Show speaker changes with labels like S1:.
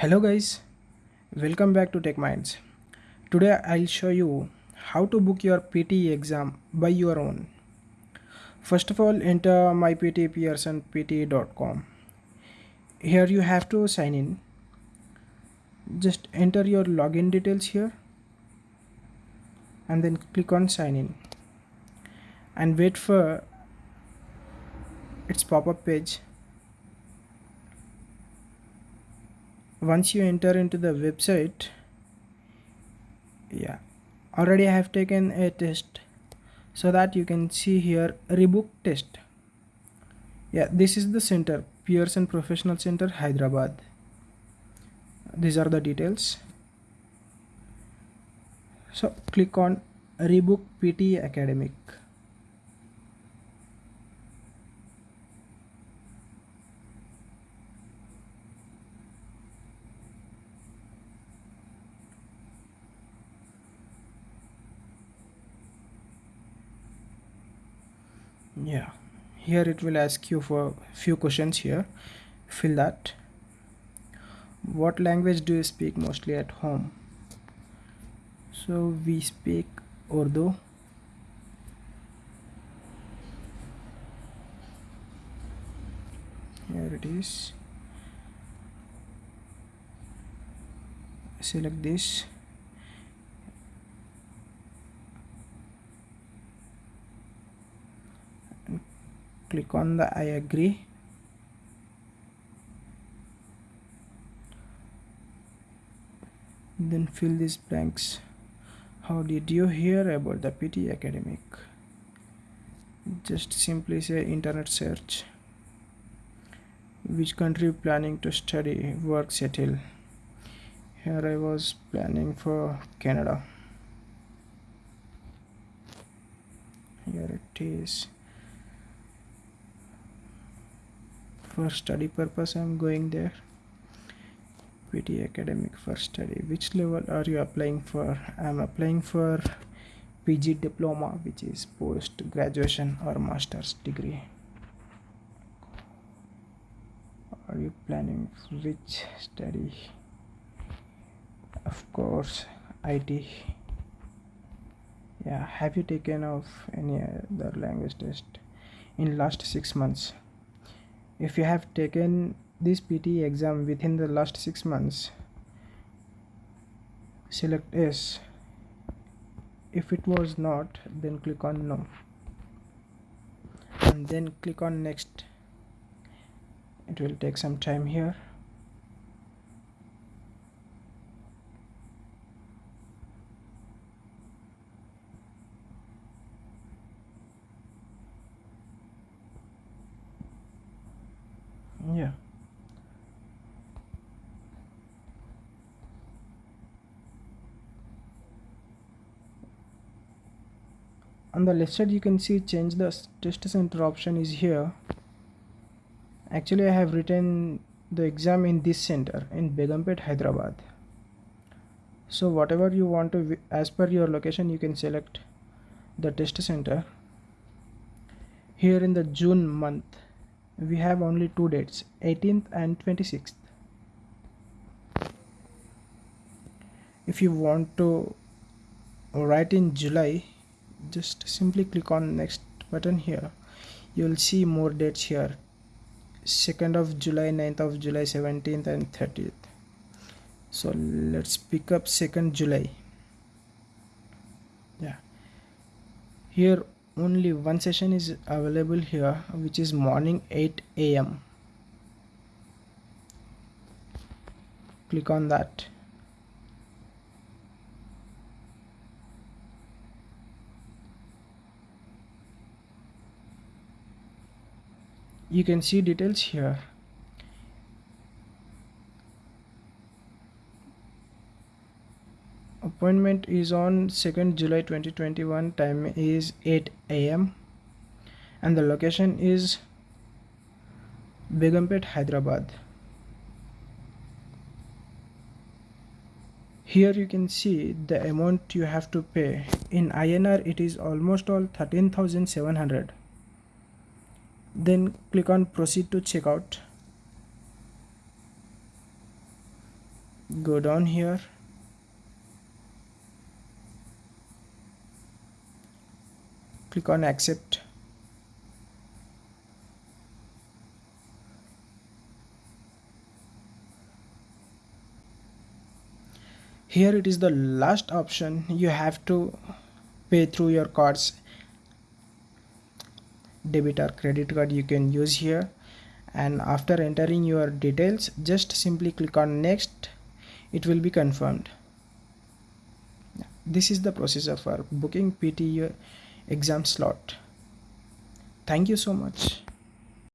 S1: Hello guys, welcome back to Tech Minds. Today I'll show you how to book your PTE exam by your own. First of all, enter mypte.pearsonpte.com. Here you have to sign in. Just enter your login details here and then click on sign in and wait for its pop-up page once you enter into the website yeah already I have taken a test so that you can see here rebook test. Yeah this is the center Pearson Professional Center Hyderabad. These are the details. So click on rebook PTE academic yeah. Here it will ask you for few questions here. Fill that. What language do you speak mostly at home? So we speak Urdu. Here it is. Select this click on the I agree. Then fill these blanks. How did you hear about the PTE academic? Just simply say internet search. Which country planning to study work settle? Here I was planning for Canada. Here it is for study purpose i'm going there. PTE academic for study. Which level are you applying for? I'm applying for pg diploma which is post graduation or master's degree. Are you planning which study? Of course it yeah have you taken of any other language test in last six months if you have taken this PTE exam within the last six months select yes if it was not then click on no. And then click on next. It will take some time here on the left side you can see change the test center option is here. Actually I have written the exam in this center in Begumpet Hyderabad. So whatever you want to as per your location you can select the test center. Here in the June month we have only two dates 18th and 26th if you want to write in July just simply click on next button here. You will see more dates here. 2nd of July 9th of July 17th and 30th so let's pick up 2nd July. Yeah. Here only one session is available here which is morning 8 a.m click on that. You can see details here appointment is on 2nd July 2021 time is 8 a.m. and the location is Begumpet Hyderabad. Here you can see the amount you have to pay. In INR it is almost all 13,700 then click on proceed to checkout. Go down here click on accept. Here it is the last option. You have to pay through your cards. Debit or credit card you can use here. And after entering your details just simply click on next. It will be confirmed. This is the process of our booking PTE exam slot. Thank you so much